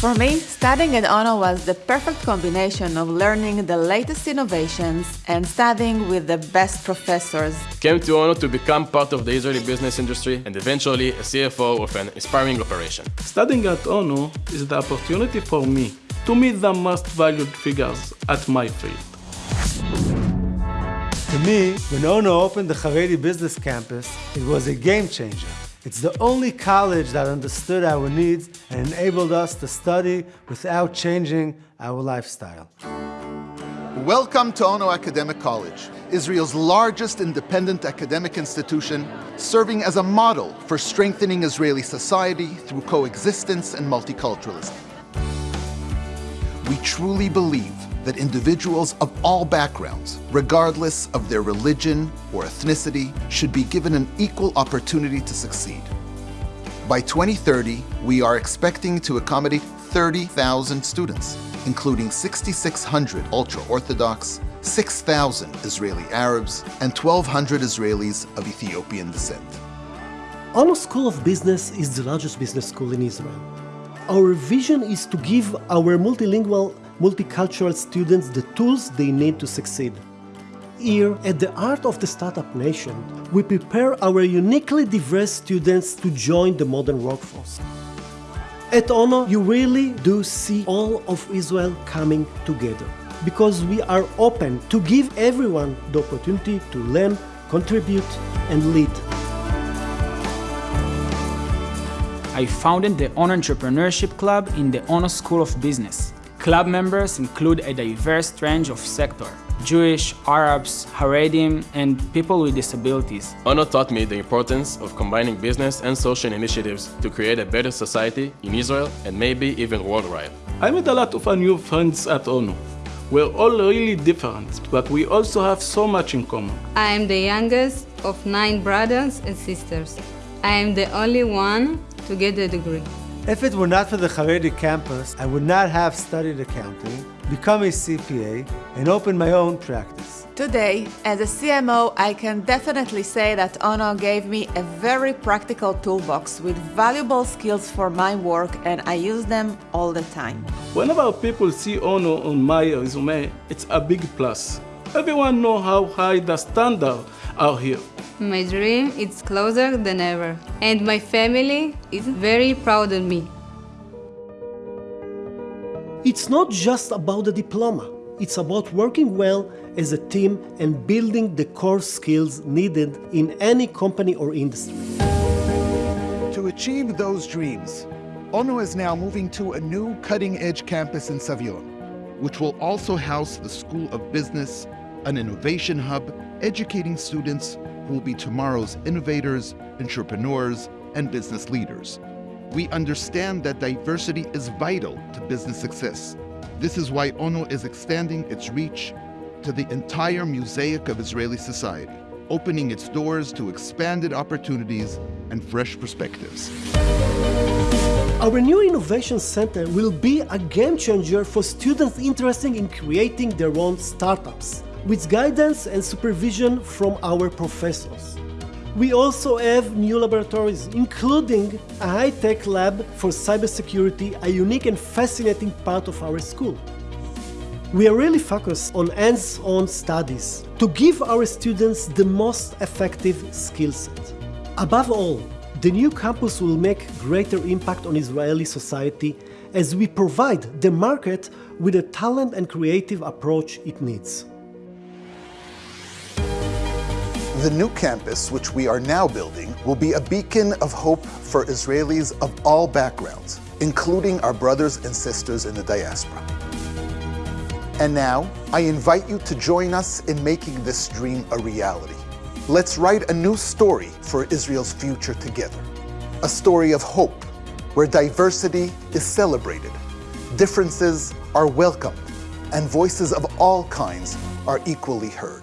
For me, studying at ONO was the perfect combination of learning the latest innovations and studying with the best professors. Came to ONO to become part of the Israeli business industry and eventually a CFO of an inspiring operation. Studying at ONO is the opportunity for me to meet the most valued figures at my field. To me, when ONO opened the Haredi Business Campus, it was a game changer. It's the only college that understood our needs and enabled us to study without changing our lifestyle. Welcome to Ono Academic College, Israel's largest independent academic institution, serving as a model for strengthening Israeli society through coexistence and multiculturalism. We truly believe that individuals of all backgrounds, regardless of their religion or ethnicity, should be given an equal opportunity to succeed. By 2030, we are expecting to accommodate 30,000 students, including 6,600 ultra-Orthodox, 6,000 Israeli Arabs, and 1,200 Israelis of Ethiopian descent. Ono School of Business is the largest business school in Israel. Our vision is to give our multilingual multicultural students the tools they need to succeed. Here, at the Art of the Startup Nation, we prepare our uniquely diverse students to join the modern workforce. At ONO, you really do see all of Israel coming together because we are open to give everyone the opportunity to learn, contribute, and lead. I founded the ONO Entrepreneurship Club in the ONO School of Business. Club members include a diverse range of sectors, Jewish, Arabs, Haredim, and people with disabilities. ONO taught me the importance of combining business and social initiatives to create a better society in Israel and maybe even worldwide. I made a lot of new friends at ONO. We're all really different, but we also have so much in common. I am the youngest of nine brothers and sisters. I am the only one to get a degree. If it were not for the Haredi campus, I would not have studied accounting, become a CPA, and open my own practice. Today, as a CMO, I can definitely say that ONO gave me a very practical toolbox with valuable skills for my work and I use them all the time. Whenever people see ONO on my resume, it's a big plus. Everyone knows how high the standards are here. My dream is closer than ever, and my family is very proud of me. It's not just about the diploma. It's about working well as a team and building the core skills needed in any company or industry. To achieve those dreams, ONO is now moving to a new cutting-edge campus in Savion, which will also house the School of Business, an innovation hub, educating students who will be tomorrow's innovators, entrepreneurs, and business leaders. We understand that diversity is vital to business success. This is why ONO is extending its reach to the entire mosaic of Israeli society, opening its doors to expanded opportunities and fresh perspectives. Our new Innovation Center will be a game changer for students interested in creating their own startups with guidance and supervision from our professors. We also have new laboratories, including a high-tech lab for cybersecurity, a unique and fascinating part of our school. We are really focused on hands-on studies to give our students the most effective skill set. Above all, the new campus will make greater impact on Israeli society as we provide the market with the talent and creative approach it needs. The new campus, which we are now building, will be a beacon of hope for Israelis of all backgrounds, including our brothers and sisters in the diaspora. And now, I invite you to join us in making this dream a reality. Let's write a new story for Israel's future together. A story of hope, where diversity is celebrated, differences are welcomed, and voices of all kinds are equally heard.